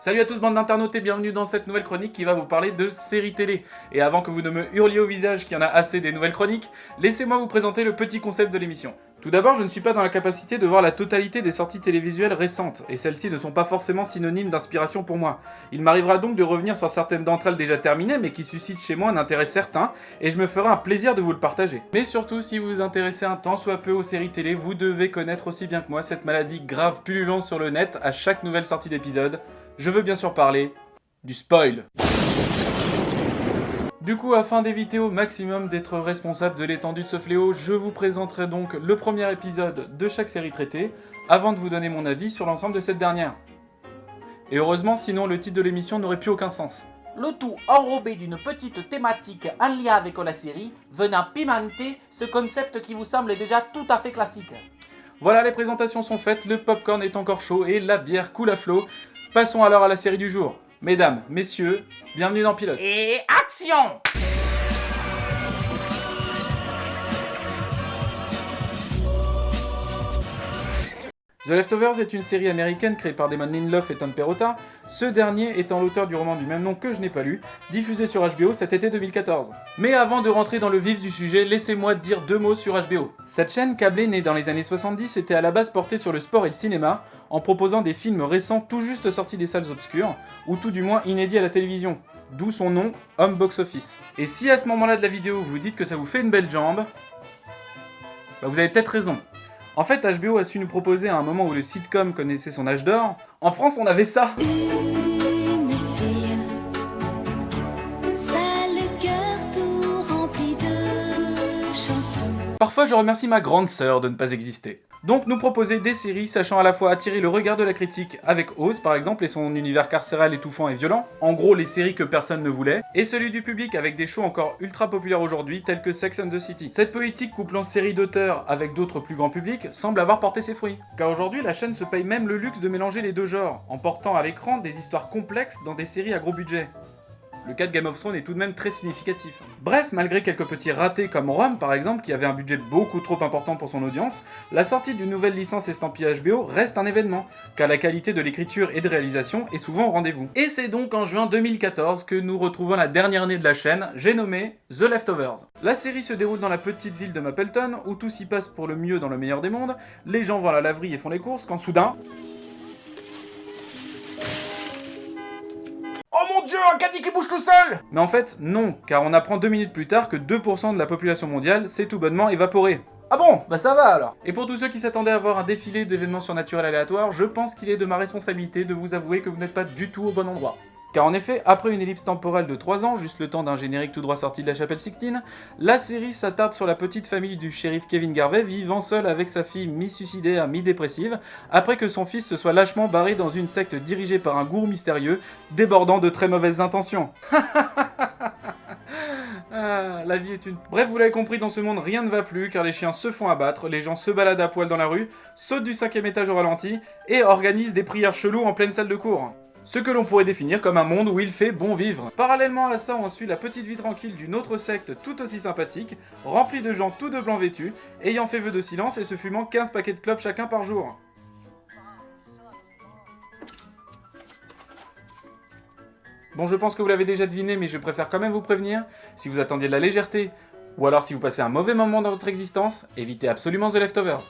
Salut à tous bande d'internautes et bienvenue dans cette nouvelle chronique qui va vous parler de séries télé. Et avant que vous ne me hurliez au visage qu'il y en a assez des nouvelles chroniques, laissez-moi vous présenter le petit concept de l'émission. Tout d'abord, je ne suis pas dans la capacité de voir la totalité des sorties télévisuelles récentes, et celles-ci ne sont pas forcément synonymes d'inspiration pour moi. Il m'arrivera donc de revenir sur certaines d'entre elles déjà terminées, mais qui suscitent chez moi un intérêt certain, et je me ferai un plaisir de vous le partager. Mais surtout, si vous vous intéressez un tant soit peu aux séries télé, vous devez connaître aussi bien que moi cette maladie grave pullulante sur le net à chaque nouvelle sortie d'épisode, je veux bien sûr parler du spoil. Du coup, afin d'éviter au maximum d'être responsable de l'étendue de ce fléau, je vous présenterai donc le premier épisode de chaque série traitée, avant de vous donner mon avis sur l'ensemble de cette dernière. Et heureusement, sinon le titre de l'émission n'aurait plus aucun sens. Le tout enrobé d'une petite thématique en lien avec la série, venant pimenter ce concept qui vous semble déjà tout à fait classique. Voilà, les présentations sont faites, le popcorn est encore chaud et la bière coule à flot. Passons alors à la série du jour. Mesdames, messieurs, bienvenue dans Pilote. Et action The Leftovers est une série américaine créée par Damon Lindelof et Tom Perrotta, ce dernier étant l'auteur du roman du même nom que je n'ai pas lu, diffusé sur HBO cet été 2014. Mais avant de rentrer dans le vif du sujet, laissez-moi dire deux mots sur HBO. Cette chaîne câblée née dans les années 70 était à la base portée sur le sport et le cinéma, en proposant des films récents tout juste sortis des salles obscures, ou tout du moins inédits à la télévision. D'où son nom, Home Box Office. Et si à ce moment-là de la vidéo vous dites que ça vous fait une belle jambe, bah vous avez peut-être raison. En fait, HBO a su nous proposer à un moment où le sitcom connaissait son âge d'or. En France, on avait ça Parfois, je remercie ma grande sœur de ne pas exister. Donc nous proposer des séries sachant à la fois attirer le regard de la critique avec Oz par exemple et son univers carcéral étouffant et violent, en gros les séries que personne ne voulait, et celui du public avec des shows encore ultra populaires aujourd'hui tels que Sex and the City. Cette politique couplant séries d'auteurs avec d'autres plus grands publics semble avoir porté ses fruits. Car aujourd'hui la chaîne se paye même le luxe de mélanger les deux genres, en portant à l'écran des histoires complexes dans des séries à gros budget. Le cas de Game of Thrones est tout de même très significatif. Bref, malgré quelques petits ratés comme Rome par exemple, qui avait un budget beaucoup trop important pour son audience, la sortie d'une nouvelle licence estampillée HBO reste un événement, car la qualité de l'écriture et de réalisation est souvent au rendez-vous. Et c'est donc en juin 2014 que nous retrouvons la dernière année de la chaîne, j'ai nommé The Leftovers. La série se déroule dans la petite ville de Mapleton, où tout s'y passe pour le mieux dans le meilleur des mondes, les gens vont à la laverie et font les courses, quand soudain... un caddie qui bouge tout seul Mais en fait, non, car on apprend deux minutes plus tard que 2% de la population mondiale s'est tout bonnement évaporée. Ah bon, bah ça va alors. Et pour tous ceux qui s'attendaient à voir un défilé d'événements surnaturels aléatoires, je pense qu'il est de ma responsabilité de vous avouer que vous n'êtes pas du tout au bon endroit. Car en effet, après une ellipse temporelle de 3 ans, juste le temps d'un générique tout droit sorti de la chapelle Sixtine, la série s'attarde sur la petite famille du shérif Kevin Garvey vivant seul avec sa fille mi-suicidaire, mi-dépressive, après que son fils se soit lâchement barré dans une secte dirigée par un gourou mystérieux, débordant de très mauvaises intentions. Ah, la vie est une... Bref, vous l'avez compris, dans ce monde, rien ne va plus, car les chiens se font abattre, les gens se baladent à poil dans la rue, sautent du cinquième étage au ralenti, et organisent des prières cheloues en pleine salle de cours. Ce que l'on pourrait définir comme un monde où il fait bon vivre. Parallèlement à ça, on suit la petite vie tranquille d'une autre secte tout aussi sympathique, remplie de gens tout de blanc vêtus, ayant fait vœu de silence et se fumant 15 paquets de clopes chacun par jour. Bon, je pense que vous l'avez déjà deviné, mais je préfère quand même vous prévenir, si vous attendiez de la légèreté, ou alors si vous passez un mauvais moment dans votre existence, évitez absolument The Leftovers.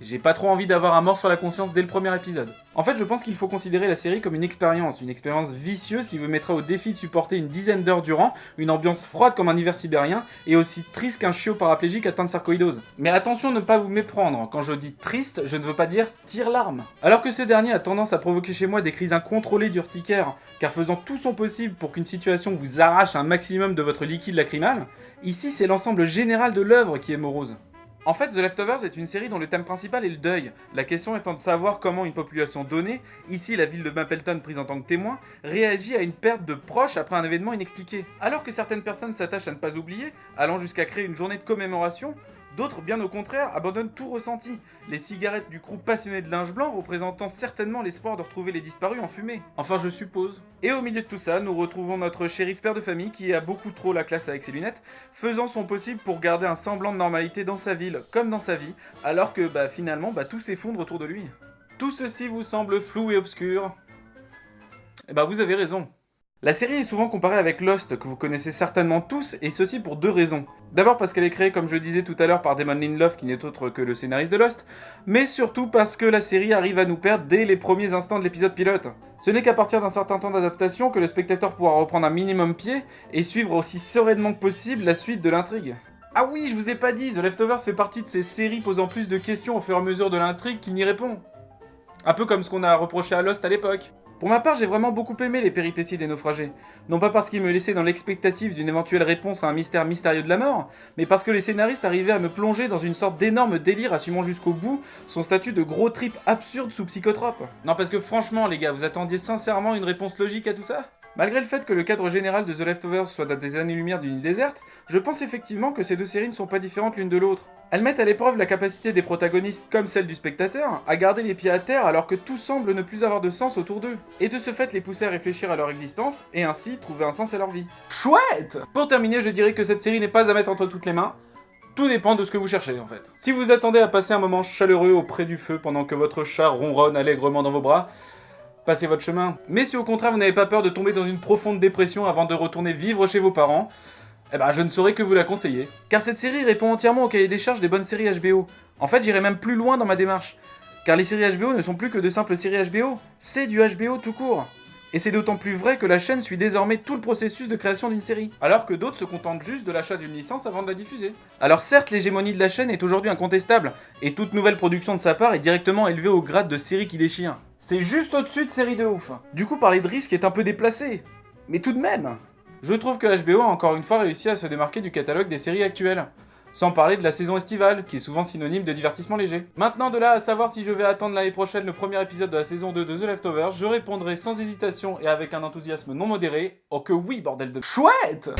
J'ai pas trop envie d'avoir un mort sur la conscience dès le premier épisode. En fait, je pense qu'il faut considérer la série comme une expérience, une expérience vicieuse qui vous mettra au défi de supporter une dizaine d'heures durant, une ambiance froide comme un hiver sibérien, et aussi triste qu'un chiot paraplégique atteint de sarcoïdose. Mais attention ne pas vous méprendre, quand je dis triste, je ne veux pas dire tire-larme. Alors que ce dernier a tendance à provoquer chez moi des crises incontrôlées d'urticaire, car faisant tout son possible pour qu'une situation vous arrache un maximum de votre liquide lacrymal, ici c'est l'ensemble général de l'œuvre qui est morose. En fait, The Leftovers est une série dont le thème principal est le deuil, la question étant de savoir comment une population donnée, ici la ville de Mapleton prise en tant que témoin, réagit à une perte de proches après un événement inexpliqué. Alors que certaines personnes s'attachent à ne pas oublier, allant jusqu'à créer une journée de commémoration, D'autres, bien au contraire, abandonnent tout ressenti. Les cigarettes du groupe passionné de linge blanc représentant certainement l'espoir de retrouver les disparus en fumée. Enfin, je suppose. Et au milieu de tout ça, nous retrouvons notre shérif père de famille qui a beaucoup trop la classe avec ses lunettes, faisant son possible pour garder un semblant de normalité dans sa ville comme dans sa vie, alors que bah, finalement bah, tout s'effondre autour de lui. Tout ceci vous semble flou et obscur Eh ben vous avez raison. La série est souvent comparée avec Lost, que vous connaissez certainement tous, et ceci pour deux raisons. D'abord parce qu'elle est créée, comme je disais tout à l'heure, par Damon Lindelof, qui n'est autre que le scénariste de Lost, mais surtout parce que la série arrive à nous perdre dès les premiers instants de l'épisode pilote. Ce n'est qu'à partir d'un certain temps d'adaptation que le spectateur pourra reprendre un minimum pied et suivre aussi sereinement que possible la suite de l'intrigue. Ah oui, je vous ai pas dit, The Leftovers fait partie de ces séries posant plus de questions au fur et à mesure de l'intrigue qu'il n'y répond. Un peu comme ce qu'on a reproché à Lost à l'époque. Pour ma part, j'ai vraiment beaucoup aimé les péripéties des naufragés. Non pas parce qu'ils me laissaient dans l'expectative d'une éventuelle réponse à un mystère mystérieux de la mort, mais parce que les scénaristes arrivaient à me plonger dans une sorte d'énorme délire assumant jusqu'au bout son statut de gros trip absurde sous psychotrope. Non parce que franchement les gars, vous attendiez sincèrement une réponse logique à tout ça? Malgré le fait que le cadre général de The Leftovers soit à des années-lumière d'une île déserte, je pense effectivement que ces deux séries ne sont pas différentes l'une de l'autre. Elles mettent à l'épreuve la capacité des protagonistes, comme celle du spectateur, à garder les pieds à terre alors que tout semble ne plus avoir de sens autour d'eux, et de ce fait les pousser à réfléchir à leur existence, et ainsi trouver un sens à leur vie. Chouette Pour terminer, je dirais que cette série n'est pas à mettre entre toutes les mains, tout dépend de ce que vous cherchez en fait. Si vous attendez à passer un moment chaleureux auprès du feu pendant que votre chat ronronne allègrement dans vos bras, passez votre chemin. Mais si au contraire vous n'avez pas peur de tomber dans une profonde dépression avant de retourner vivre chez vos parents, eh ben je ne saurais que vous la conseiller. Car cette série répond entièrement au cahier des charges des bonnes séries HBO. En fait j'irai même plus loin dans ma démarche. Car les séries HBO ne sont plus que de simples séries HBO, c'est du HBO tout court. Et c'est d'autant plus vrai que la chaîne suit désormais tout le processus de création d'une série, alors que d'autres se contentent juste de l'achat d'une licence avant de la diffuser. Alors certes, l'hégémonie de la chaîne est aujourd'hui incontestable, et toute nouvelle production de sa part est directement élevée au grade de série qui déchire. C'est juste au-dessus de série de ouf. Du coup, parler de risque est un peu déplacé. Mais tout de même Je trouve que HBO a encore une fois réussi à se démarquer du catalogue des séries actuelles. Sans parler de la saison estivale, qui est souvent synonyme de divertissement léger. Maintenant, de là à savoir si je vais attendre l'année prochaine le premier épisode de la saison 2 de The Leftovers, je répondrai sans hésitation et avec un enthousiasme non modéré, oh que oui, bordel de... Chouette